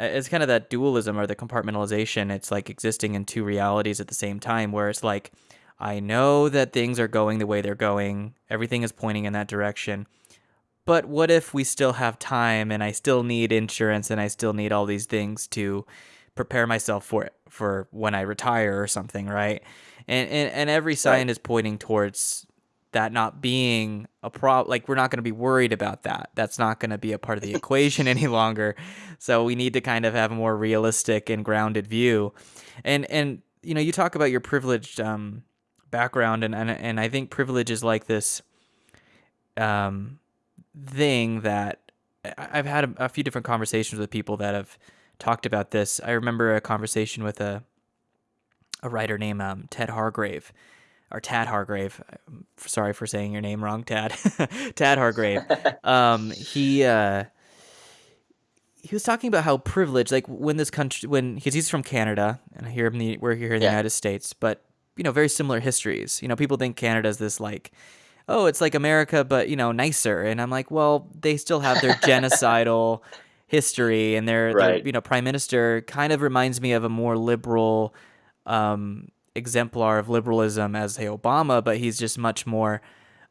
it's kind of that dualism or the compartmentalization. It's like existing in two realities at the same time, where it's like, I know that things are going the way they're going, everything is pointing in that direction. But what if we still have time and I still need insurance and I still need all these things to prepare myself for it for when I retire or something, right? And and, and every sign right. is pointing towards that not being a problem like we're not going to be worried about that. That's not going to be a part of the equation any longer. So we need to kind of have a more realistic and grounded view. And and you know you talk about your privileged um, background and, and and i think privilege is like this um thing that i've had a, a few different conversations with people that have talked about this. I remember a conversation with a a writer named um, ted hargrave or Tad Hargrave. Sorry for saying your name wrong, Tad. Tad Hargrave. Um, he uh, he was talking about how privileged, like when this country, when because he's from Canada, and here in the we're here in the yeah. United States, but you know, very similar histories. You know, people think Canada's this like, oh, it's like America, but you know, nicer. And I'm like, well, they still have their genocidal history, and their, right. their you know prime minister kind of reminds me of a more liberal. Um, exemplar of liberalism as say Obama, but he's just much more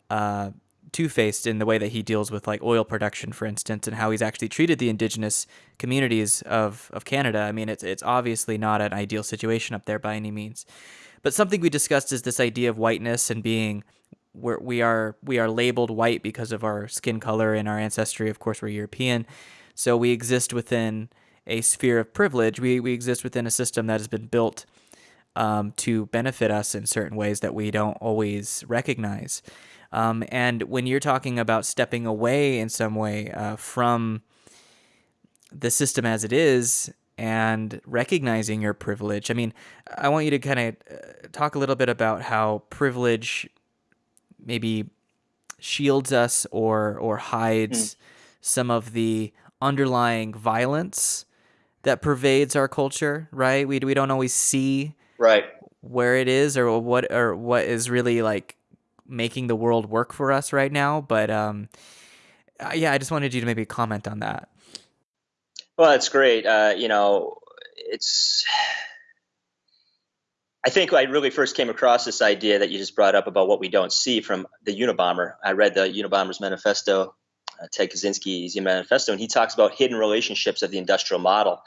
uh, two-faced in the way that he deals with like oil production, for instance, and how he's actually treated the indigenous communities of of Canada. I mean, it's it's obviously not an ideal situation up there by any means. But something we discussed is this idea of whiteness and being where we are we are labeled white because of our skin color and our ancestry. Of course, we're European, so we exist within a sphere of privilege. We we exist within a system that has been built um, to benefit us in certain ways that we don't always recognize. Um, and when you're talking about stepping away in some way uh, from the system as it is and recognizing your privilege, I mean, I want you to kind of uh, talk a little bit about how privilege maybe shields us or or hides mm. some of the underlying violence that pervades our culture, right? We we don't always see right where it is or what or what is really like making the world work for us right now but um uh, yeah i just wanted you to maybe comment on that well it's great uh you know it's I think I really first came across this idea that you just brought up about what we don't see from the Unabomber. I read the Unabomber's manifesto, uh, Ted Kaczynski's manifesto, and he talks about hidden relationships of the industrial model.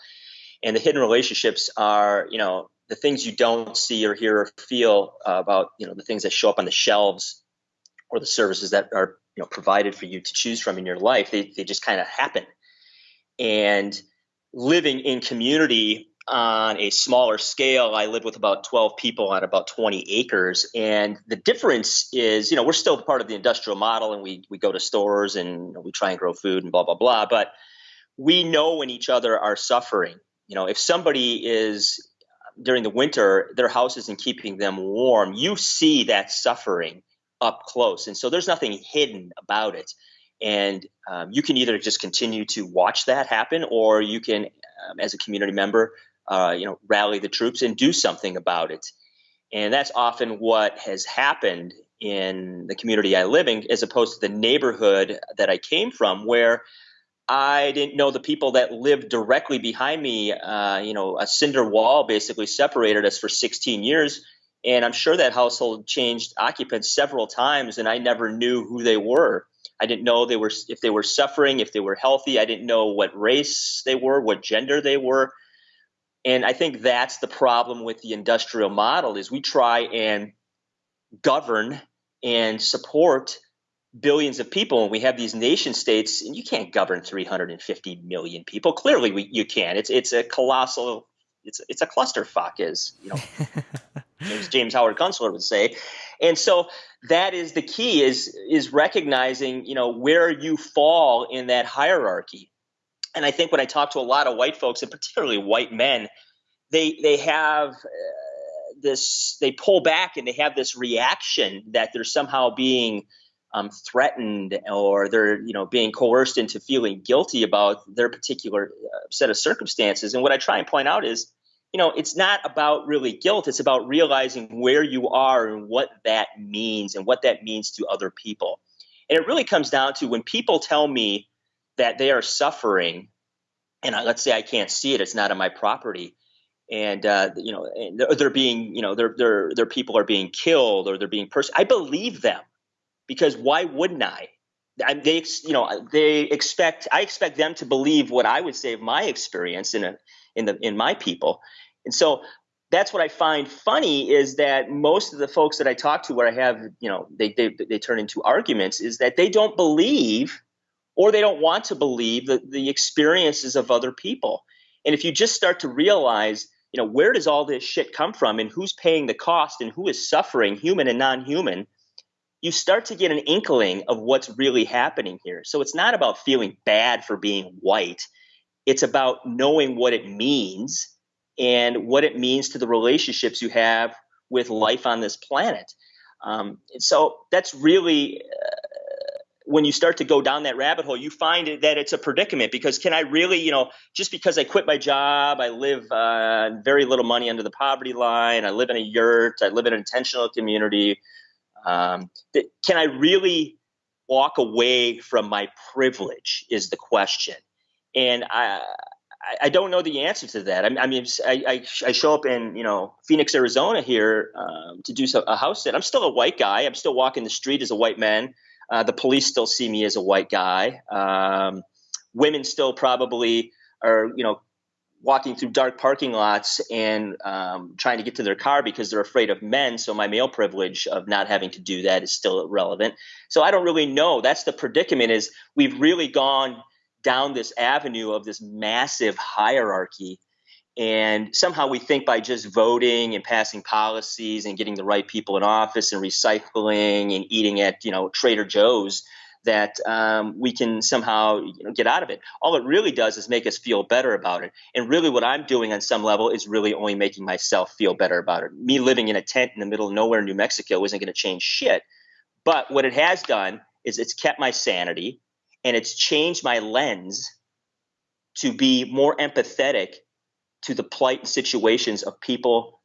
And the hidden relationships are, you know, the things you don't see or hear or feel uh, about you know the things that show up on the shelves or the services that are you know provided for you to choose from in your life they, they just kind of happen. And living in community on a smaller scale i live with about 12 people on about 20 acres. And the difference is you know we're still part of the industrial model and we, we go to stores and we try and grow food and blah blah blah. But we know when each other are suffering you know if somebody is during the winter, their house isn't keeping them warm. You see that suffering up close. And so there's nothing hidden about it. And um, you can either just continue to watch that happen, or you can, um, as a community member, uh, you know, rally the troops and do something about it. And that's often what has happened in the community I live in, as opposed to the neighborhood that I came from, where I didn't know the people that lived directly behind me. Uh, you know, a cinder wall basically separated us for 16 years. And I'm sure that household changed occupants several times, and I never knew who they were. I didn't know they were if they were suffering, if they were healthy. I didn't know what race they were, what gender they were. And I think that's the problem with the industrial model is we try and govern and support billions of people and we have these nation states and you can't govern 350 million people. Clearly we, you can. It's it's a colossal it's it's a clusterfuck is you know James, James Howard Kunstler would say. And so that is the key is is recognizing you know where you fall in that hierarchy. And I think when I talk to a lot of white folks and particularly white men they they have uh, this they pull back and they have this reaction that they're somehow being um, threatened or they're you know being coerced into feeling guilty about their particular uh, set of circumstances. And what i try and point out is you know it's not about really guilt. It's about realizing where you are and what that means and what that means to other people. And it really comes down to when people tell me that they are suffering and I, let's say I can't see it, it's not on my property, and uh, you know, they're, they're, being, you know, their their their people are being killed or they're being pers- I believe them because why wouldn't I? I? They, you know, they expect. I expect them to believe what I would say of my experience in a in the in my people, and so that's what I find funny is that most of the folks that I talk to, where I have, you know, they they they turn into arguments, is that they don't believe or they don't want to believe the, the experiences of other people. And if you just start to realize, you know, where does all this shit come from and who's paying the cost and who is suffering, human and non human, you start to get an inkling of what's really happening here. So it's not about feeling bad for being white, it's about knowing what it means and what it means to the relationships you have with life on this planet. Um, so that's really uh, when you start to go down that rabbit hole, you find that it's a predicament because can I really, you know, just because I quit my job, I live uh, very little money under the poverty line, I live in a yurt, I live in an intentional community. Um, can I really walk away from my privilege? Is the question, and I. I don't know the answer to that. I mean, I, I, I show up in you know Phoenix, Arizona here um, to do a house sit. I'm still a white guy. I'm still walking the street as a white man. Uh, the police still see me as a white guy. Um, women still probably are, you know, walking through dark parking lots and um, trying to get to their car because they're afraid of men. So my male privilege of not having to do that is still relevant. So I don't really know. That's the predicament. Is we've really gone down this avenue of this massive hierarchy and somehow we think by just voting and passing policies and getting the right people in office and recycling and eating at you know Trader Joe's that um, we can somehow you know, get out of it. All it really does is make us feel better about it. And really, what I'm doing on some level is really only making myself feel better about it. Me living in a tent in the middle of nowhere in New Mexico isn't going to change shit. But what it has done is it's kept my sanity and it's changed my lens to be more empathetic to the plight and situations of people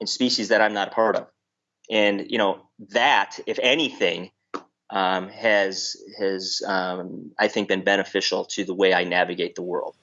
and species that I'm not a part of. And you know that, if anything, um, has has um, I think been beneficial to the way I navigate the world.